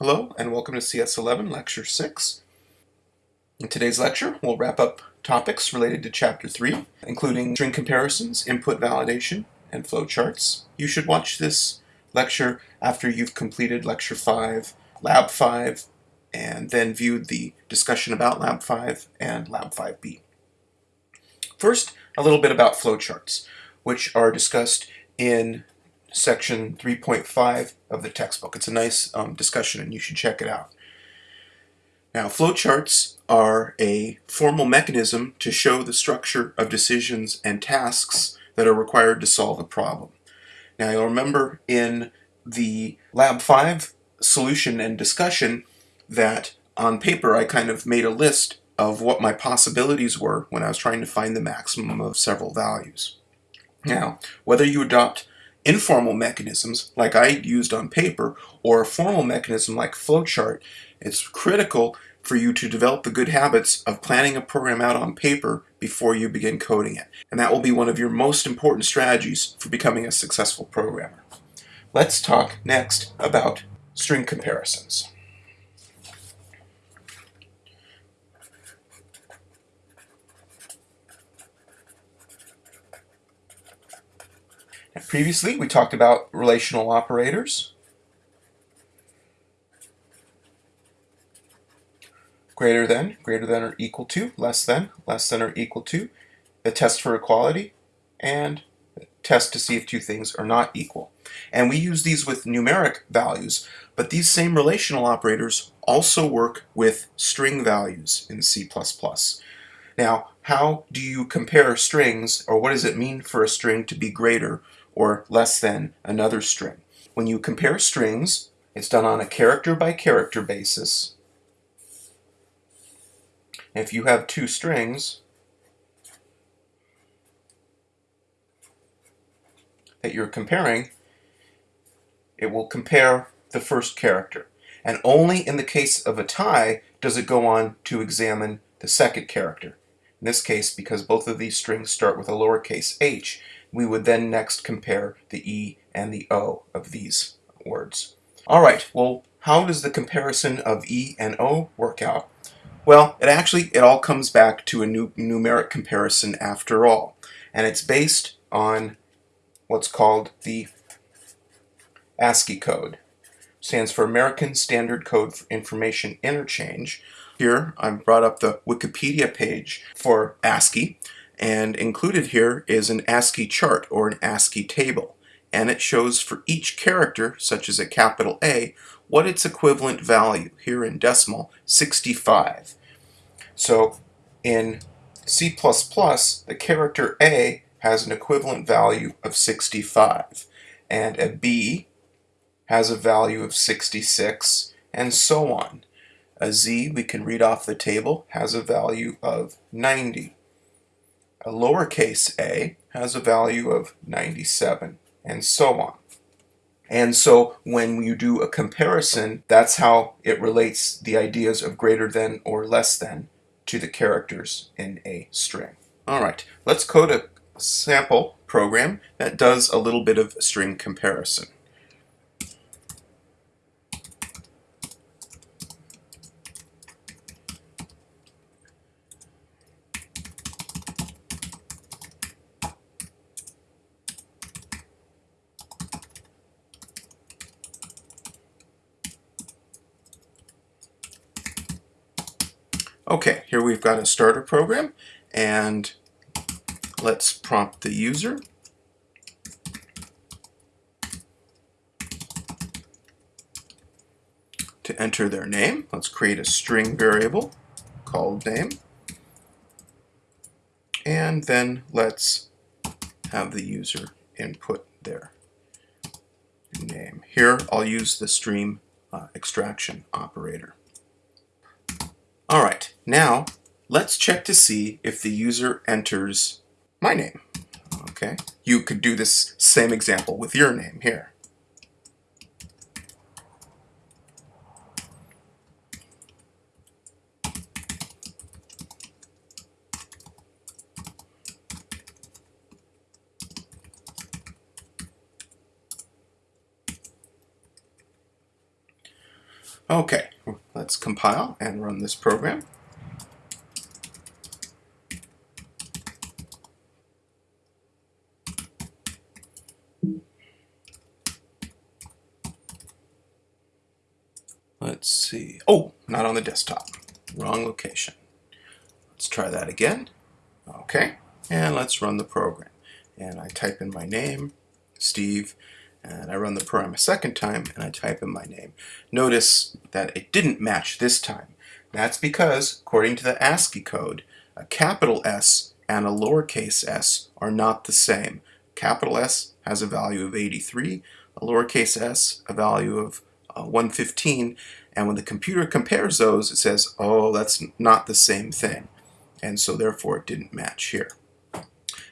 Hello and welcome to CS11 Lecture 6. In today's lecture, we'll wrap up topics related to Chapter 3, including string comparisons, input validation, and flowcharts. You should watch this lecture after you've completed Lecture 5, Lab 5, and then viewed the discussion about Lab 5 and Lab 5b. First, a little bit about flowcharts, which are discussed in section 3.5 of the textbook. It's a nice um, discussion and you should check it out. Now, flowcharts are a formal mechanism to show the structure of decisions and tasks that are required to solve a problem. Now, you'll remember in the Lab 5 solution and discussion that on paper I kind of made a list of what my possibilities were when I was trying to find the maximum of several values. Now, whether you adopt informal mechanisms like I used on paper or a formal mechanism like flowchart, it's critical for you to develop the good habits of planning a program out on paper before you begin coding it. And that will be one of your most important strategies for becoming a successful programmer. Let's talk next about string comparisons. Previously, we talked about relational operators. Greater than, greater than or equal to, less than, less than or equal to, the test for equality, and test to see if two things are not equal. And we use these with numeric values, but these same relational operators also work with string values in C++. Now, how do you compare strings, or what does it mean for a string to be greater or less than another string. When you compare strings, it's done on a character by character basis. If you have two strings that you're comparing, it will compare the first character. And only in the case of a tie does it go on to examine the second character. In this case, because both of these strings start with a lowercase h, we would then next compare the E and the O of these words. All right, well, how does the comparison of E and O work out? Well, it actually, it all comes back to a new numeric comparison after all. And it's based on what's called the ASCII code. Stands for American Standard Code for Information Interchange. Here, I've brought up the Wikipedia page for ASCII. And included here is an ASCII chart or an ASCII table. And it shows for each character, such as a capital A, what its equivalent value, here in decimal, 65. So in C++, the character A has an equivalent value of 65. And a B has a value of 66, and so on. A Z, we can read off the table, has a value of 90 a lowercase a has a value of 97, and so on. And so when you do a comparison, that's how it relates the ideas of greater than or less than to the characters in a string. All right, let's code a sample program that does a little bit of string comparison. Okay, here we've got a starter program and let's prompt the user. To enter their name, let's create a string variable called name. And then let's have the user input their name. Here I'll use the stream uh, extraction operator. Now let's check to see if the user enters my name. Okay, you could do this same example with your name here. Okay, let's compile and run this program. Let's see. Oh, not on the desktop. Wrong location. Let's try that again. Okay, and let's run the program. And I type in my name, Steve, and I run the program a second time, and I type in my name. Notice that it didn't match this time. That's because, according to the ASCII code, a capital S and a lowercase s are not the same. Capital S has a value of 83, a lowercase s a value of uh, 115, and when the computer compares those, it says, oh, that's not the same thing. And so therefore it didn't match here.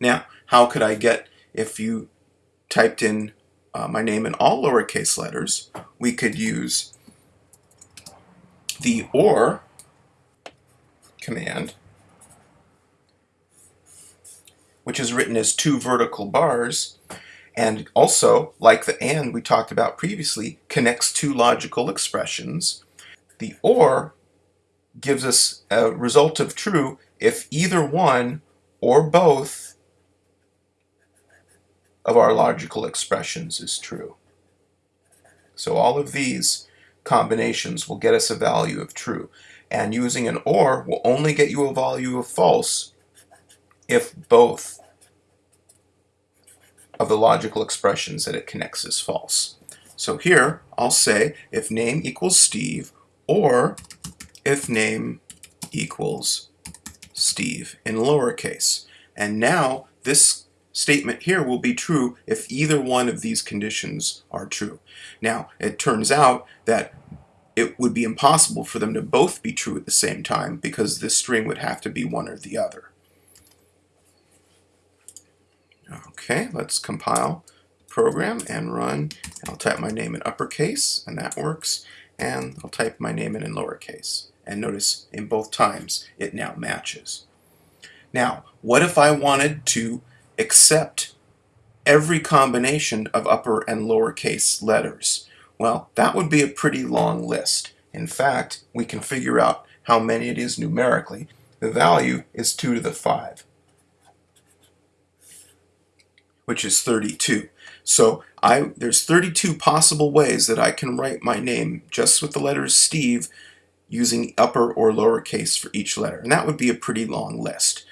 Now, how could I get, if you typed in uh, my name in all lowercase letters, we could use the OR command, which is written as two vertical bars, and also, like the AND we talked about previously, connects two logical expressions. The OR gives us a result of true if either one or both of our logical expressions is true. So all of these combinations will get us a value of true. And using an OR will only get you a value of false if both of the logical expressions that it connects is false. So here, I'll say if name equals Steve or if name equals Steve in lowercase. And now this statement here will be true if either one of these conditions are true. Now, it turns out that it would be impossible for them to both be true at the same time because this string would have to be one or the other. Okay, let's compile program and run. And I'll type my name in uppercase, and that works. And I'll type my name in in lowercase. And notice in both times it now matches. Now, what if I wanted to accept every combination of upper and lowercase letters? Well, that would be a pretty long list. In fact, we can figure out how many it is numerically. The value is 2 to the 5 which is 32. So I there's 32 possible ways that I can write my name just with the letters Steve using upper or lowercase for each letter. And that would be a pretty long list.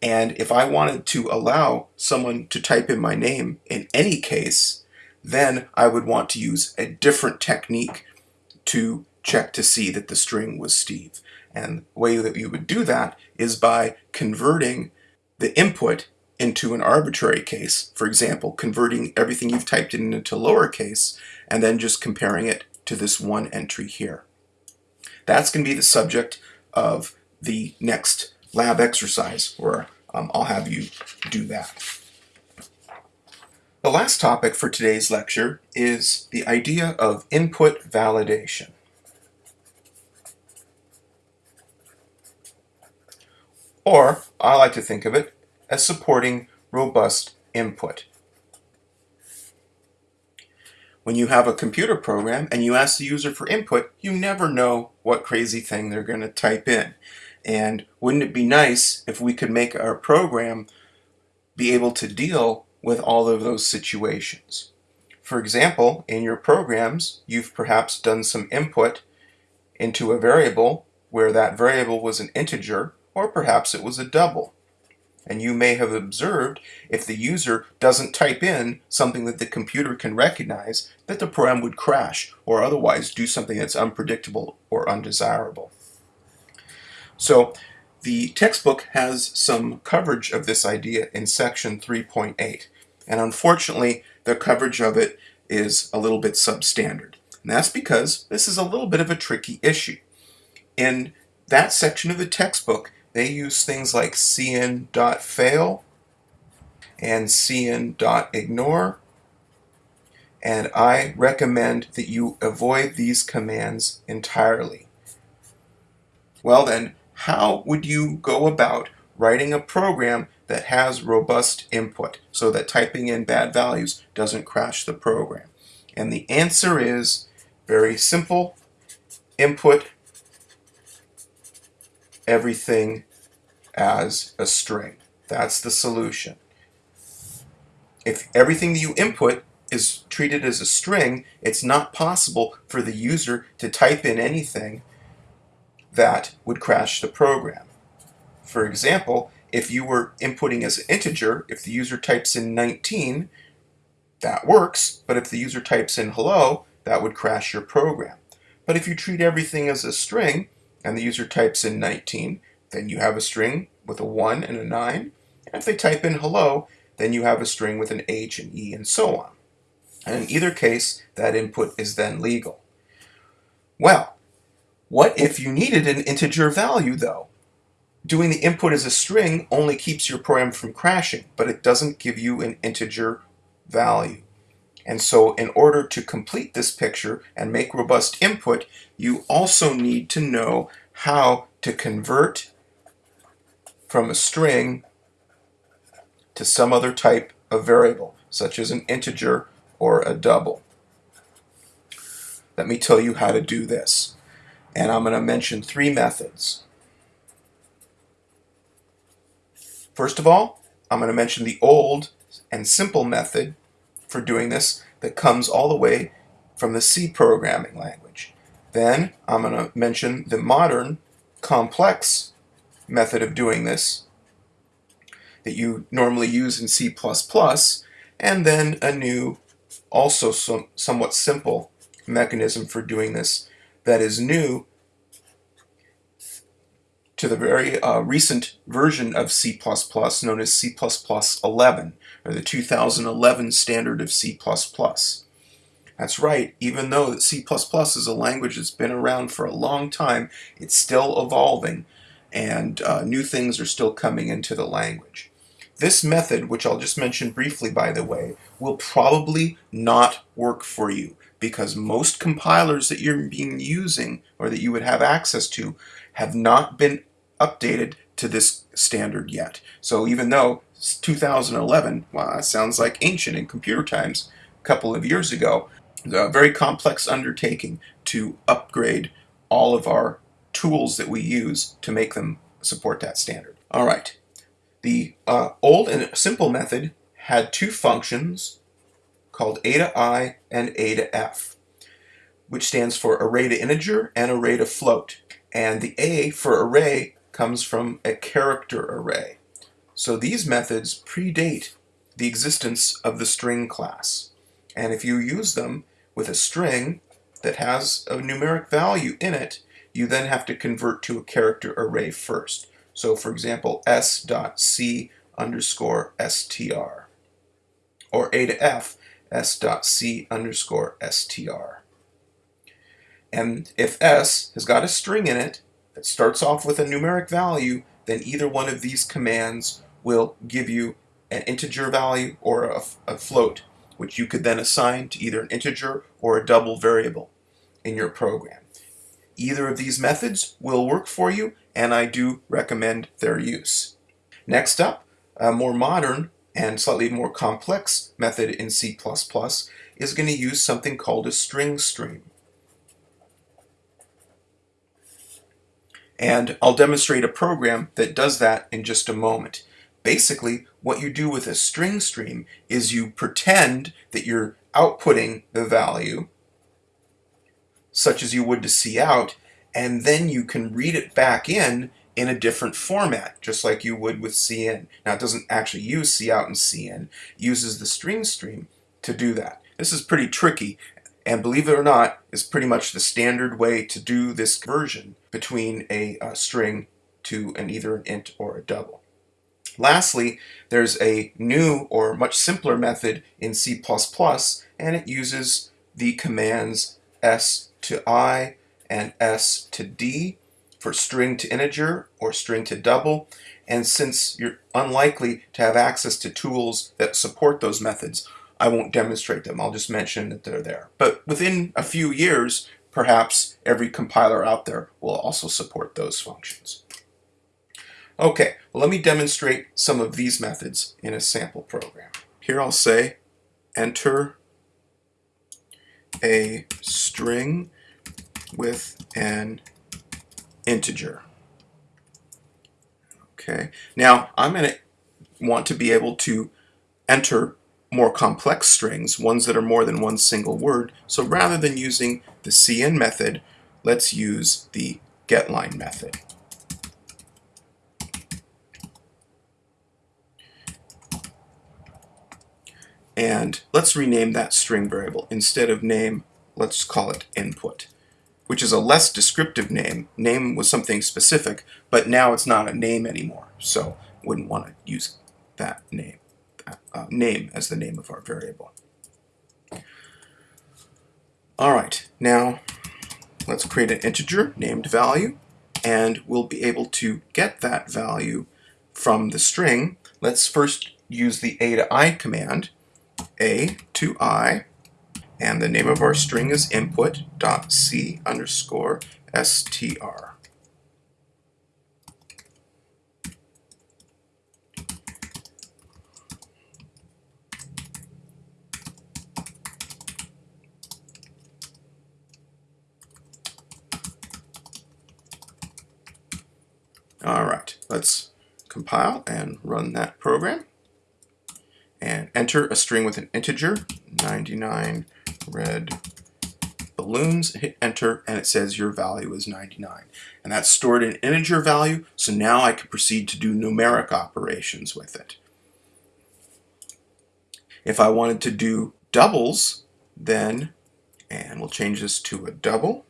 And if I wanted to allow someone to type in my name in any case, then I would want to use a different technique to check to see that the string was Steve. And the way that you would do that is by converting the input into an arbitrary case, for example, converting everything you've typed in into lowercase and then just comparing it to this one entry here. That's going to be the subject of the next lab exercise where um, I'll have you do that. The last topic for today's lecture is the idea of input validation. Or, I like to think of it as supporting robust input. When you have a computer program and you ask the user for input, you never know what crazy thing they're going to type in. And wouldn't it be nice if we could make our program be able to deal with all of those situations? For example, in your programs, you've perhaps done some input into a variable where that variable was an integer, or perhaps it was a double. And you may have observed if the user doesn't type in something that the computer can recognize, that the program would crash or otherwise do something that's unpredictable or undesirable. So the textbook has some coverage of this idea in section 3.8. And unfortunately, the coverage of it is a little bit substandard. And that's because this is a little bit of a tricky issue. In that section of the textbook, they use things like cin.fail and cin.ignore and I recommend that you avoid these commands entirely. Well then, how would you go about writing a program that has robust input so that typing in bad values doesn't crash the program? And the answer is very simple input everything as a string. That's the solution. If everything that you input is treated as a string, it's not possible for the user to type in anything that would crash the program. For example, if you were inputting as an integer, if the user types in 19, that works, but if the user types in hello, that would crash your program. But if you treat everything as a string, and the user types in 19, then you have a string with a 1 and a 9. And if they type in hello, then you have a string with an H and E and so on. And in either case, that input is then legal. Well, what if you needed an integer value though? Doing the input as a string only keeps your program from crashing, but it doesn't give you an integer value. And so in order to complete this picture and make robust input, you also need to know how to convert from a string to some other type of variable, such as an integer or a double. Let me tell you how to do this. And I'm going to mention three methods. First of all, I'm going to mention the old and simple method for doing this that comes all the way from the C programming language. Then I'm going to mention the modern complex method of doing this that you normally use in C++, and then a new, also some, somewhat simple mechanism for doing this that is new to the very uh, recent version of C++ known as C++ 11, or the 2011 standard of C++. That's right, even though C++ is a language that's been around for a long time, it's still evolving, and uh, new things are still coming into the language. This method, which I'll just mention briefly by the way, will probably not work for you because most compilers that you're being using or that you would have access to have not been updated to this standard yet. So even though 2011, well, that sounds like ancient in computer times, a couple of years ago, a very complex undertaking to upgrade all of our tools that we use to make them support that standard. All right, the uh, old and simple method had two functions called a to i and a to f, which stands for array to integer and array to float. And the a for array comes from a character array. So these methods predate the existence of the string class. And if you use them with a string that has a numeric value in it, you then have to convert to a character array first. So for example, s dot c underscore str, or a to f s dot c underscore str. And if s has got a string in it, that starts off with a numeric value, then either one of these commands will give you an integer value or a, a float, which you could then assign to either an integer or a double variable in your program. Either of these methods will work for you, and I do recommend their use. Next up, a more modern and slightly more complex method in C++ is going to use something called a string stream. And I'll demonstrate a program that does that in just a moment. Basically, what you do with a string stream is you pretend that you're outputting the value, such as you would to cout, and then you can read it back in in a different format, just like you would with cin. Now, it doesn't actually use cout and cin, it uses the string stream to do that. This is pretty tricky, and believe it or not, is pretty much the standard way to do this conversion between a, a string to an either an int or a double. Lastly, there's a new or much simpler method in C++, and it uses the commands s to i and s to d for string to integer or string to double. And since you're unlikely to have access to tools that support those methods, I won't demonstrate them. I'll just mention that they're there. But within a few years, perhaps every compiler out there will also support those functions. Okay, well, let me demonstrate some of these methods in a sample program. Here I'll say enter a string with an integer. Okay, now I'm going to want to be able to enter more complex strings, ones that are more than one single word. So rather than using the cin method, let's use the getLine method. And let's rename that string variable. Instead of name, let's call it input, which is a less descriptive name. Name was something specific, but now it's not a name anymore. So wouldn't want to use that name, that, uh, name as the name of our variable. All right, now let's create an integer named value, and we'll be able to get that value from the string. Let's first use the a to i command, a to i, and the name of our string is input dot c underscore str. All right, let's compile and run that program and enter a string with an integer, 99 red balloons, hit enter, and it says your value is 99. And that's stored in integer value, so now I can proceed to do numeric operations with it. If I wanted to do doubles, then, and we'll change this to a double,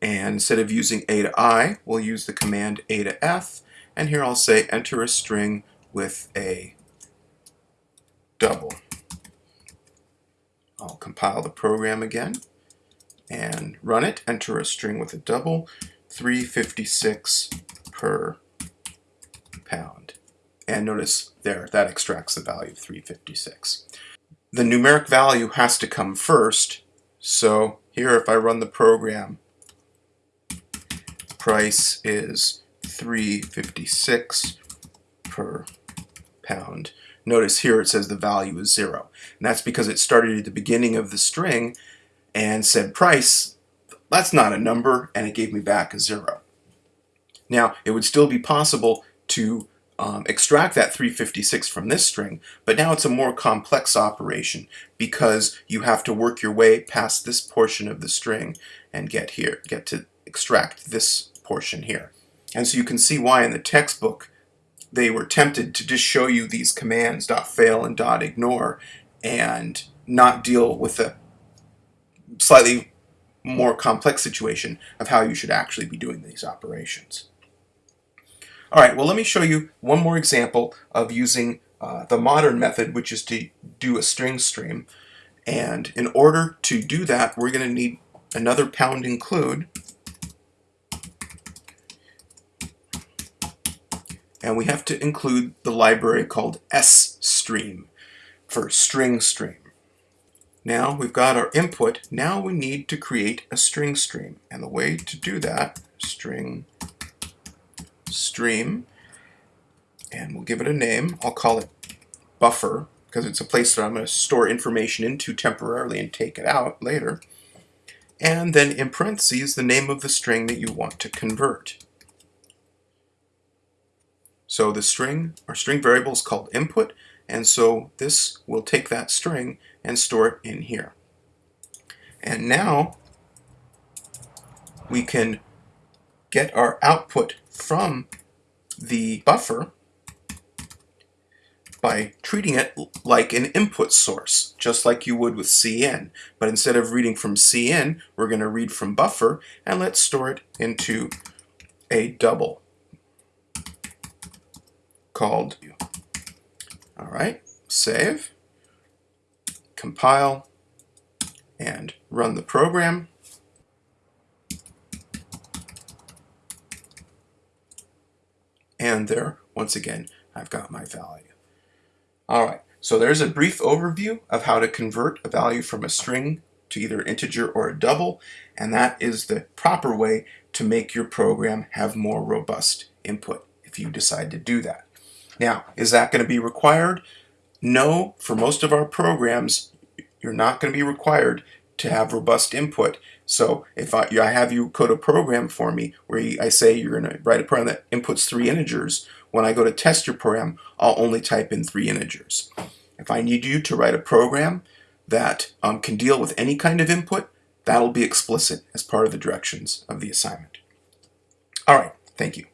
and instead of using A to I, we'll use the command A to F, and here I'll say enter a string with a double. Oh. I'll compile the program again and run it, enter a string with a double, 356 per pound. And notice there, that extracts the value of 356. The numeric value has to come first, so here if I run the program, price is 356 per pound. Notice here it says the value is zero. And that's because it started at the beginning of the string and said price, that's not a number, and it gave me back a zero. Now, it would still be possible to um, extract that 356 from this string, but now it's a more complex operation because you have to work your way past this portion of the string and get here, get to extract this portion here. And so you can see why in the textbook they were tempted to just show you these commands dot .fail and dot .ignore and not deal with the slightly more complex situation of how you should actually be doing these operations. All right, well let me show you one more example of using uh, the modern method, which is to do a string stream. And in order to do that, we're going to need another pound include and we have to include the library called sstream for string stream. Now we've got our input, now we need to create a string stream. And the way to do that, string stream, and we'll give it a name. I'll call it buffer because it's a place that I'm going to store information into temporarily and take it out later. And then in parentheses, the name of the string that you want to convert. So the string, our string variable is called input, and so this will take that string and store it in here. And now we can get our output from the buffer by treating it like an input source, just like you would with cin. But instead of reading from cin, we're going to read from buffer, and let's store it into a double called. All right, save, compile, and run the program. And there, once again, I've got my value. All right, so there's a brief overview of how to convert a value from a string to either integer or a double, and that is the proper way to make your program have more robust input if you decide to do that. Now, is that going to be required? No, for most of our programs, you're not going to be required to have robust input. So if I, I have you code a program for me where I say you're going to write a program that inputs three integers, when I go to test your program, I'll only type in three integers. If I need you to write a program that um, can deal with any kind of input, that'll be explicit as part of the directions of the assignment. All right, thank you.